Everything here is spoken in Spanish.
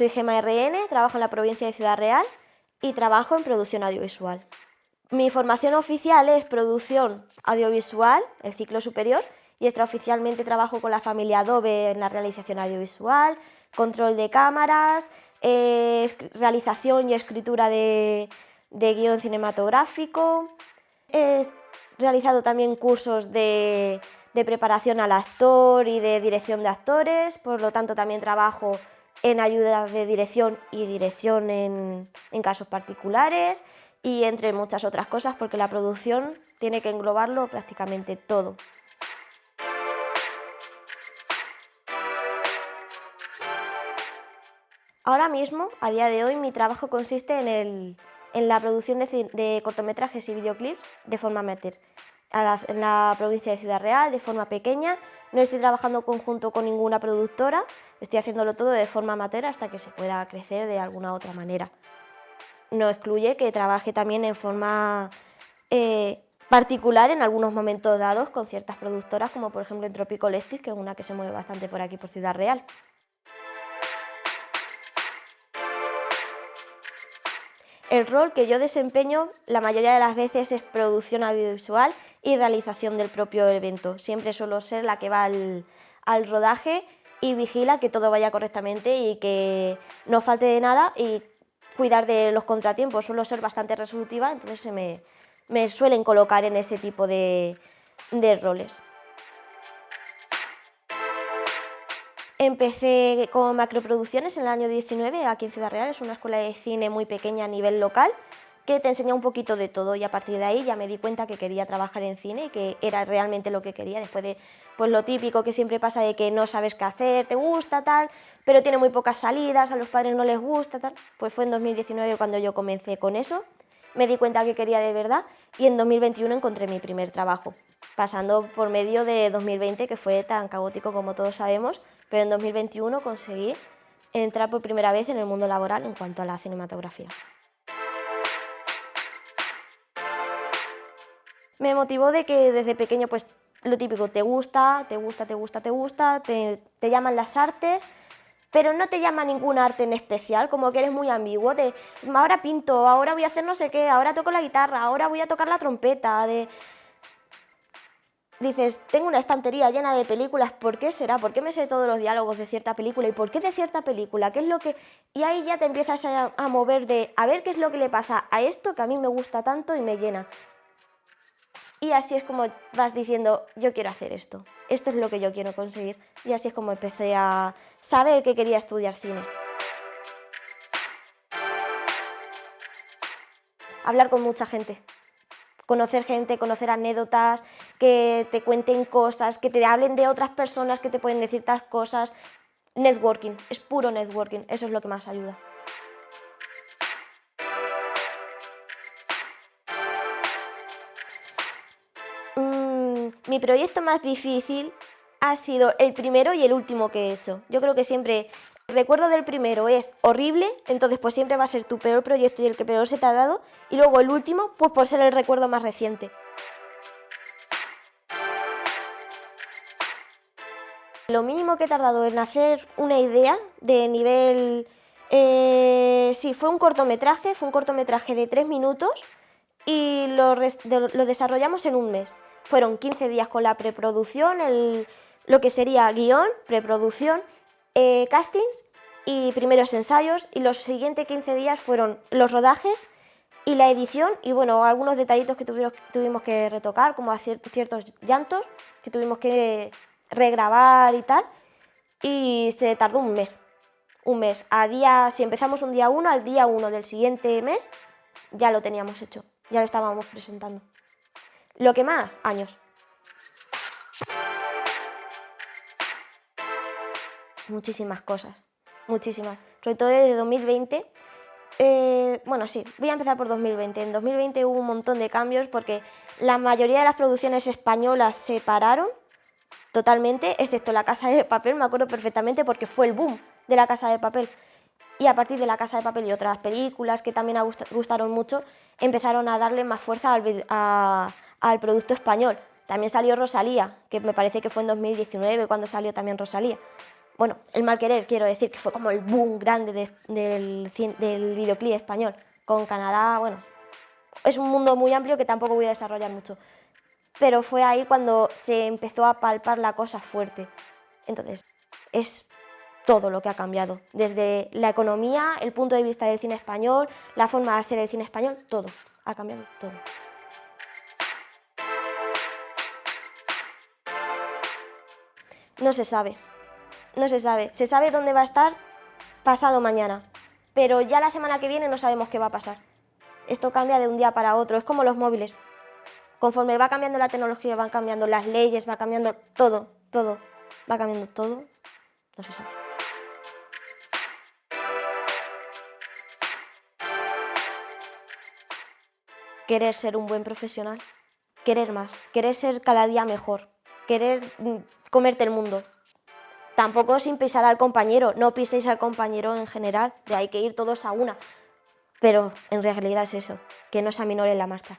Soy Gema RN, trabajo en la provincia de Ciudad Real y trabajo en producción audiovisual. Mi formación oficial es producción audiovisual, el ciclo superior, y extraoficialmente trabajo con la familia Adobe en la realización audiovisual, control de cámaras, realización y escritura de guion cinematográfico. He realizado también cursos de, preparación al actor y de dirección de actores, por lo tanto también trabajo en ayuda de dirección y dirección en, casos particulares y entre muchas otras cosas porque la producción tiene que englobarlo prácticamente todo. Ahora mismo, a día de hoy, mi trabajo consiste en el, en la producción de, cortometrajes y videoclips de forma amateur. En la provincia de Ciudad Real, de forma pequeña. No estoy trabajando conjunto con ninguna productora, estoy haciéndolo todo de forma amateur hasta que se pueda crecer de alguna otra manera. No excluye que trabaje también en forma eh, particular en algunos momentos dados con ciertas productoras, como por ejemplo en Tropico Lectis, que es una que se mueve bastante por aquí, por Ciudad Real. El rol que yo desempeño la mayoría de las veces es producción audiovisual y realización del propio evento. Siempre suelo ser la que va al, rodaje y vigila que todo vaya correctamente y que no falte de nada y cuidar de los contratiempos. Suelo ser bastante resolutiva, entonces se me, suelen colocar en ese tipo de roles. Empecé con macroproducciones en el año 19 aquí en Ciudad Real, es una escuela de cine muy pequeña a nivel local que te enseña un poquito de todo y a partir de ahí ya me di cuenta que quería trabajar en cine y que era realmente lo que quería después de pues lo típico que siempre pasa de que no sabes qué hacer, te gusta tal, pero tiene muy pocas salidas, a los padres no les gusta tal, pues fue en 2019 cuando yo comencé con eso, me di cuenta que quería de verdad y en 2021 encontré mi primer trabajo, pasando por medio de 2020 que fue tan caótico como todos sabemos, pero en 2021 conseguí entrar por primera vez en el mundo laboral en cuanto a la cinematografía. Me motivó de que desde pequeño, pues lo típico, te gusta, te gusta, te gusta, te gusta, te, llaman las artes, pero no te llama ningún arte en especial, como que eres muy ambiguo, de ahora pinto, ahora voy a hacer no sé qué, ahora toco la guitarra, ahora voy a tocar la trompeta, de dices, tengo una estantería llena de películas, ¿por qué será? ¿Por qué me sé todos los diálogos de cierta película? ¿Y por qué de cierta película? ¿Qué es lo que...? Y ahí ya te empiezas a, mover de, a ver qué es lo que le pasa a esto que a mí me gusta tanto y me llena. Y así es como vas diciendo, yo quiero hacer esto, esto es lo que yo quiero conseguir. Y así es como empecé a saber que quería estudiar cine. Hablar con mucha gente, conocer gente, conocer anécdotas, que te cuenten cosas, que te hablen de otras personas que te pueden decir tal cosas. Networking, es puro networking, eso es lo que más ayuda. Mi proyecto más difícil ha sido el primero y el último que he hecho. Yo creo que siempre el recuerdo del primero es horrible, entonces pues siempre va a ser tu peor proyecto y el que peor se te ha dado, y luego el último, pues por ser el recuerdo más reciente. Lo mínimo que he tardado en hacer una idea de nivel... Eh, sí, fue un cortometraje, fue un cortometraje de tres minutos y lo, lo desarrollamos en un mes. Fueron 15 días con la preproducción, lo que sería guion, preproducción eh, castings y primeros ensayos y los siguientes 15 días fueron los rodajes y la edición y bueno, algunos detallitos que tuvimos, tuvimos que retocar, como hacer ciertos llantos que tuvimos que regrabar y tal, y se tardó un mes, un mes. A día, si empezamos un día 1, al día 1 del siguiente mes ya lo teníamos hecho, ya lo estábamos presentando. Lo que más, años. muchísimas cosas, muchísimas. Sobre todo desde 2020. Eh, bueno, sí, voy a empezar por 2020. En 2020 hubo un montón de cambios porque la mayoría de las producciones españolas se pararon totalmente, excepto La Casa de Papel, me acuerdo perfectamente porque fue el boom de La Casa de Papel. Y a partir de La Casa de Papel y otras películas que también gustaron mucho, empezaron a darle más fuerza al, al producto español. También salió Rosalía, que me parece que fue en 2019 cuando salió también Rosalía bueno, el mal querer, quiero decir, que fue como el boom grande del, del videoclip español. Con Canadá, bueno, es un mundo muy amplio que tampoco voy a desarrollar mucho. Pero fue ahí cuando se empezó a palpar la cosa fuerte. Entonces, es todo lo que ha cambiado. Desde la economía, el punto de vista del cine español, la forma de hacer el cine español, todo. Ha cambiado todo. No se sabe no se sabe. Se sabe dónde va a estar pasado mañana, pero ya la semana que viene no sabemos qué va a pasar. Esto cambia de un día para otro, es como los móviles. Conforme va cambiando la tecnología, van cambiando las leyes, va cambiando todo, todo, va cambiando todo, no se sabe. Querer ser un buen profesional, querer más, querer ser cada día mejor, querer mm, comerte el mundo, Tampoco sin pisar al compañero, no piséis al compañero en general, de hay que ir todos a una. Pero en realidad es eso, que no se aminore la marcha.